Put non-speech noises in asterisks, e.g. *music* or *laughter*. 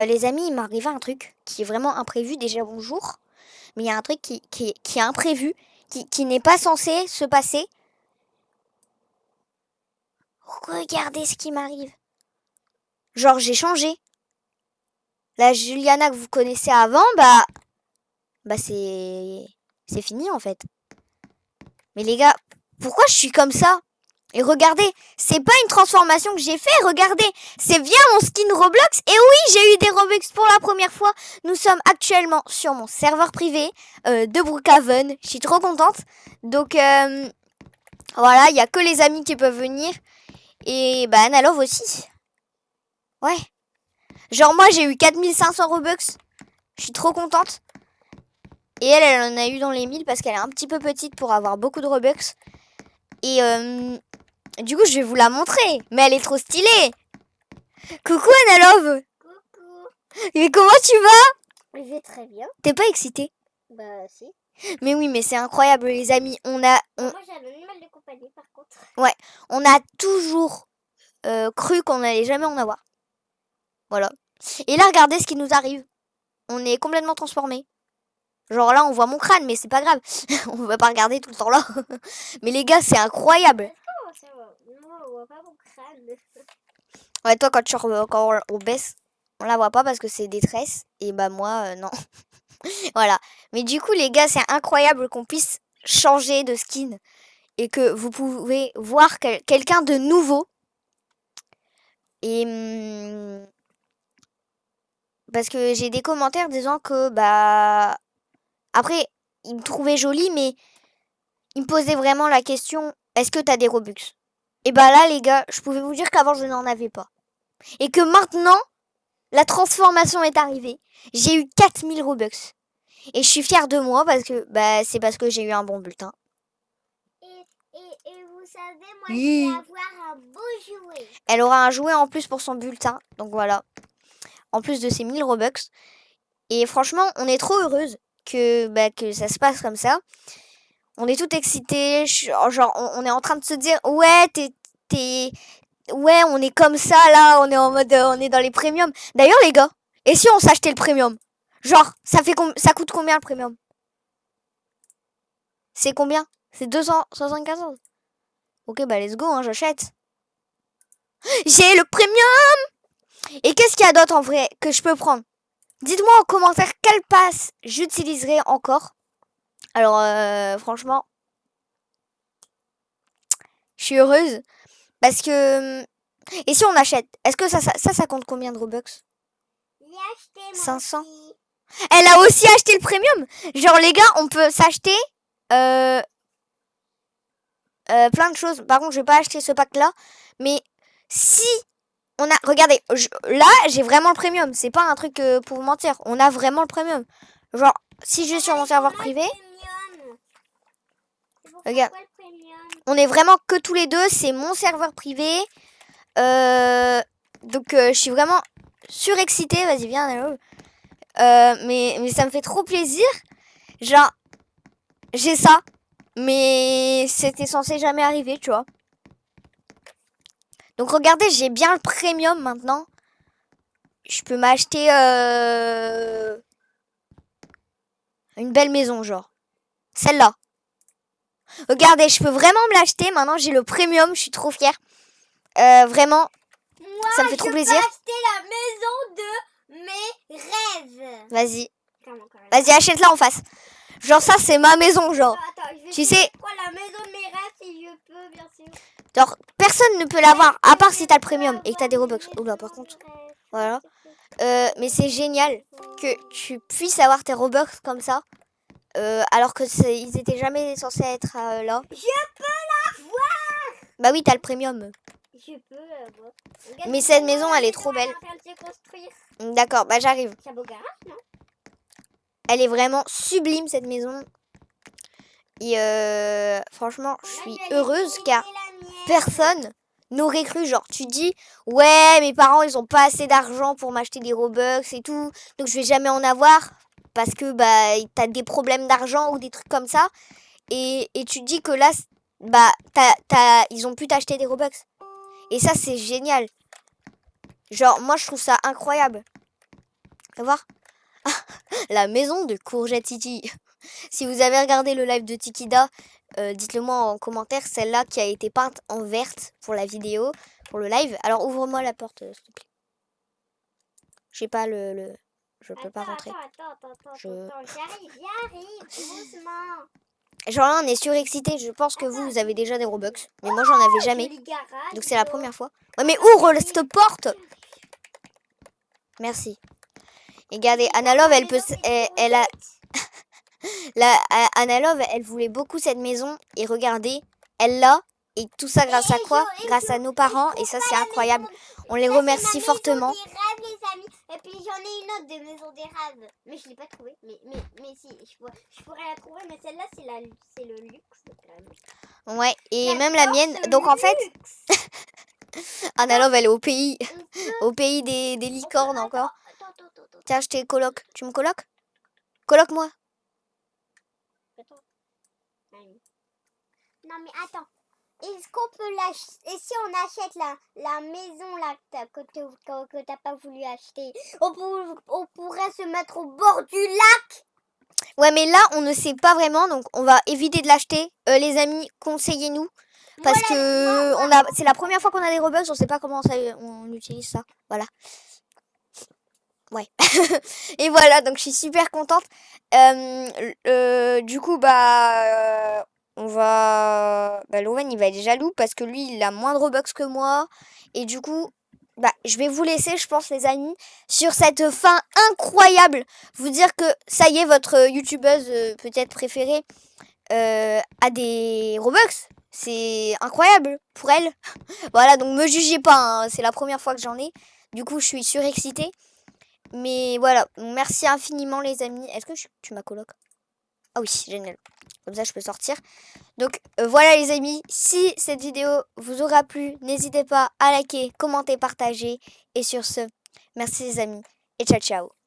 Euh, les amis, il m'est un truc qui est vraiment imprévu. Déjà, bonjour. Mais il y a un truc qui est imprévu, qui, qui n'est pas censé se passer. Regardez ce qui m'arrive. Genre, j'ai changé. La Juliana que vous connaissez avant, bah... Bah, c'est... C'est fini, en fait. Mais les gars, pourquoi je suis comme ça? Et regardez, c'est pas une transformation que j'ai fait, regardez, c'est via mon skin Roblox. Et oui, j'ai eu des Robux pour la première fois. Nous sommes actuellement sur mon serveur privé euh, de Brookhaven. Je suis trop contente. Donc euh, voilà, il y a que les amis qui peuvent venir. Et bah Analove aussi. Ouais. Genre moi j'ai eu 4500 Robux. Je suis trop contente. Et elle, elle en a eu dans les 1000 parce qu'elle est un petit peu petite pour avoir beaucoup de Robux. Et euh, du coup, je vais vous la montrer. Mais elle est trop stylée. Coucou Analove. Coucou. Mais comment tu vas? Je vais très bien. T'es pas excitée? Bah si. Mais oui, mais c'est incroyable les amis. On a, on, Moi j'ai un animal de compagnie par contre. on a toujours euh, cru qu'on allait jamais en avoir. Voilà. Et là, regardez ce qui nous arrive. On est complètement transformé. Genre là, on voit mon crâne, mais c'est pas grave. *laughs* on va pas regarder tout le temps là. *laughs* mais les gars, c'est incroyable. Comment ça va Moi on voit pas mon crâne. Ouais, toi, quand, tu, quand on- baisse, on la voit pas parce que c'est des tresses. Et bah, moi, euh, non. *laughs* voilà. Mais du coup, les gars, c'est incroyable qu'on puisse changer de skin. Et que vous pouvez voir quel- quelqu'un de nouveau. Et. hum, parce que j'ai des commentaires disant que, bah. Après, ils me trouvaient jolie, mais. Ils me posaient vraiment la question est-ce que t'as des Robux? Et bah là, les gars, je pouvais vous dire qu'avant, je n'en avais pas et que maintenant, la transformation est arrivée. J'ai eu 4000 Robux. Et je suis fière de moi parce que bah, c'est parce que j'ai eu un bon bulletin. Et, et, et vous savez, moi Oui. je vais avoir un beau jouet. Elle aura un jouet en plus pour son bulletin. Donc voilà. En plus de ses 1000 Robux. Et franchement, on est trop heureuse que, bah, que ça se passe comme ça. On est tout excités. Genre, on, est en train de se dire Ouais, t'es. Ouais, on est comme ça là. On est en mode. euh, on est dans les premiums. D'ailleurs, les gars, et si on s'achetait le premium? Genre, ça, fait ça coûte combien le premium? C'est combien? C'est 275 euros. Ok, bah let's go, hein, j'achète. J'ai le premium Et qu'est-ce qu'il y a d'autre en vrai que je peux prendre? Dites-moi en commentaire quelle passe j'utiliserai encore. Alors, euh, franchement, je suis heureuse parce que... Et si on achète Est-ce que ça, ça, ça, ça compte combien de Robux? J'ai acheté moi 500. aussi. Elle a aussi acheté le premium. Genre les gars, on peut s'acheter euh, euh, plein de choses. Par contre, je vais pas acheter ce pack là. Mais si on a, regardez, je- là j'ai vraiment le premium. C'est pas un truc euh, pour vous mentir. On a vraiment le premium. Genre si je vais sur mon serveur privé, Regarde. on est vraiment que tous les deux. C'est mon serveur privé. Euh, donc euh, je suis vraiment surexcitée. Vas-y viens. Euh, mais mais ça me fait trop plaisir. Genre j'ai ça, mais c'était censé jamais arriver, tu vois. Donc regardez, j'ai bien le premium maintenant. Je peux m'acheter une belle maison, genre. Celle-là. Regardez, je peux vraiment me l'acheter. Maintenant, j'ai le premium. Je suis trop fière. Euh, vraiment, Moi, Ça me fait je trop plaisir. acheter la maison de mes rêves. vas-y. Vas-y, achète-la en face. Genre, ça, c'est ma maison, genre. Attends, je Tu sais- de prendre la maison de mes rêves si je peux, bien sûr. Genre, personne ne peut l'avoir, à part si t'as le premium et que t'as des Robux. Oula, par contre. Voilà. Euh, mais c'est génial que tu puisses avoir tes Robux comme ça. Euh, alors que ils étaient jamais censés être euh, là. Je peux la voir Bah oui, t'as le premium. Je peux la voir. Regarde, Mais cette maison, elle est trop elle belle. D'accord, bah j'arrive. C'est un beau garage, non? Elle est vraiment sublime cette maison. Et euh, franchement, je suis heureuse car personne n'aurait cru. Genre, tu dis, ouais, mes parents, ils ont pas assez d'argent pour m'acheter des Robux et tout. Donc, je vais jamais en avoir parce que bah, t'as des problèmes d'argent ou des trucs comme ça. Et, et tu te dis que là, bah, t'as- ils ont pu t'acheter des Robux. Et ça, c'est génial. Genre, moi, je trouve ça incroyable. Fais voir. *laughs* la maison de Courgette Titi. *laughs* si vous avez regardé le live de Tikida, euh, dites-le moi en commentaire. Celle-là qui a été peinte en verte pour la vidéo, pour le live. Alors ouvre-moi la porte, euh, s'il te plaît. J'ai pas le... Je peux pas rentrer. Attends, attends, attends, Je... j'arrive, j'arrive, *laughs* doucement. Genre là, on est surexcité. Je pense que vous, vous avez déjà des Robux. Mais moi, j'en avais jamais. Donc c'est la première fois. Ouais, mais ouvre cette porte Merci. Et regardez, Love, elle peut... Elle, a... *laughs* La, Love, elle voulait beaucoup cette maison. Et regardez, elle l'a. Et tout ça grâce à quoi? Grâce à nos parents. Et ça, c'est incroyable. On les remercie fortement. Puis j'en ai une autre de Maison des Rêves. Mais je l'ai pas trouvée. Mais, mais, mais si, je, pourrais la trouver. Mais celle-là, c'est le luxe Ouais, et même la mienne. Donc en fait, *laughs* Anna Love, elle est au pays. au pays des, des licornes encore. Tiens, je t'ai coloc. Tu me coloques Coloque-moi. Non mais attends. Est-ce qu'on peut l'acheter? Et si on achète la, la maison là que tu n'as pas voulu acheter, on, on pourrait se mettre au bord du lac? Ouais, mais là, on ne sait pas vraiment, donc on va éviter de l'acheter. Euh, les amis, conseillez-nous. Parce que on a, c'est la première fois qu'on a des Robux, on sait pas comment ça, on utilise ça. Voilà. Ouais. *laughs* et voilà, donc je suis super contente. Euh, du coup, bah, on va... Bah, Loven, il va être jaloux parce que lui, il a moins de Robux que moi. Et du coup, bah, je vais vous laisser, je pense, les amis, sur cette fin incroyable. Vous dire que ça y est, votre youtubeuse euh, peut-être préférée euh, a des Robux. C'est incroyable pour elle. *laughs* voilà, donc me jugez pas, hein, c'est la première fois que j'en ai. Du coup, je suis surexcitée. Mais voilà, merci infiniment les amis. Est-ce que tu m'as coloc Ah oui, génial. Comme ça, je peux sortir. Donc, euh, voilà les amis. Si cette vidéo vous aura plu, n'hésitez pas à liker, commenter, partager. Et sur ce, merci les amis. Et ciao, ciao.